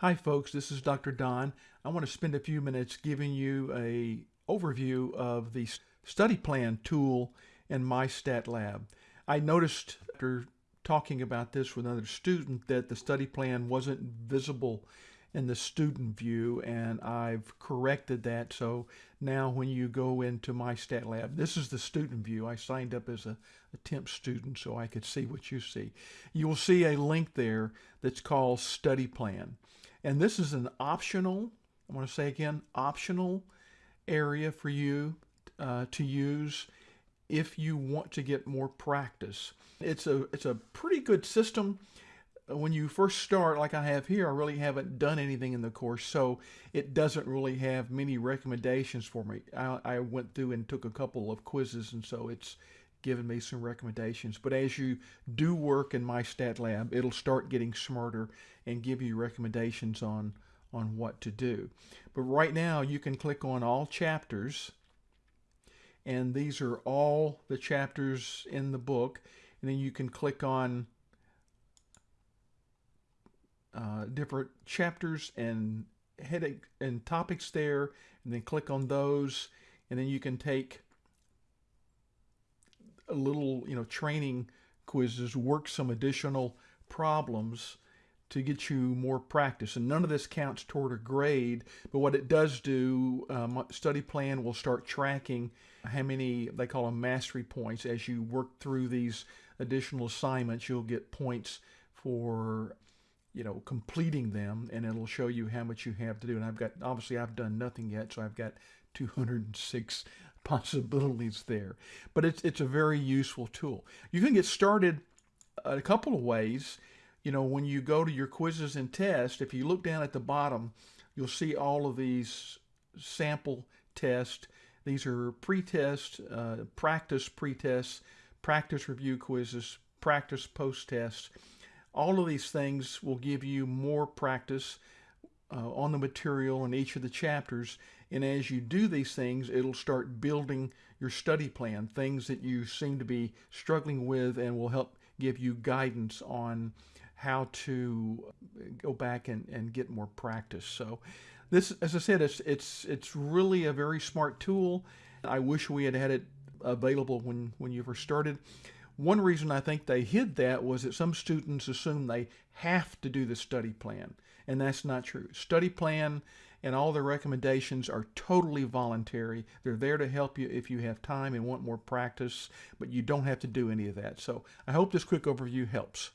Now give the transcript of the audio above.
Hi folks, this is Dr. Don. I want to spend a few minutes giving you a overview of the study plan tool in MyStatLab. I noticed after talking about this with another student that the study plan wasn't visible in the student view and I've corrected that so now when you go into MyStatLab this is the student view I signed up as a, a temp student so I could see what you see you will see a link there that's called study plan and this is an optional I want to say again optional area for you uh, to use if you want to get more practice it's a it's a pretty good system when you first start, like I have here, I really haven't done anything in the course, so it doesn't really have many recommendations for me. I, I went through and took a couple of quizzes, and so it's given me some recommendations. But as you do work in MyStatLab, it'll start getting smarter and give you recommendations on on what to do. But right now, you can click on all chapters, and these are all the chapters in the book, and then you can click on uh, different chapters and headache and topics there and then click on those and then you can take little you know training quizzes work some additional problems to get you more practice and none of this counts toward a grade but what it does do um, study plan will start tracking how many they call them mastery points as you work through these additional assignments you'll get points for you know, completing them and it'll show you how much you have to do. And I've got, obviously I've done nothing yet, so I've got 206 possibilities there. But it's, it's a very useful tool. You can get started a couple of ways. You know, when you go to your quizzes and tests, if you look down at the bottom, you'll see all of these sample tests. These are pre-test, uh, practice pre-tests, practice review quizzes, practice post-tests. All of these things will give you more practice uh, on the material in each of the chapters. And as you do these things, it'll start building your study plan, things that you seem to be struggling with and will help give you guidance on how to go back and, and get more practice. So this, as I said, it's, it's, it's really a very smart tool. I wish we had had it available when, when you first started. One reason I think they hid that was that some students assume they have to do the study plan, and that's not true. Study plan and all the recommendations are totally voluntary. They're there to help you if you have time and want more practice, but you don't have to do any of that. So I hope this quick overview helps.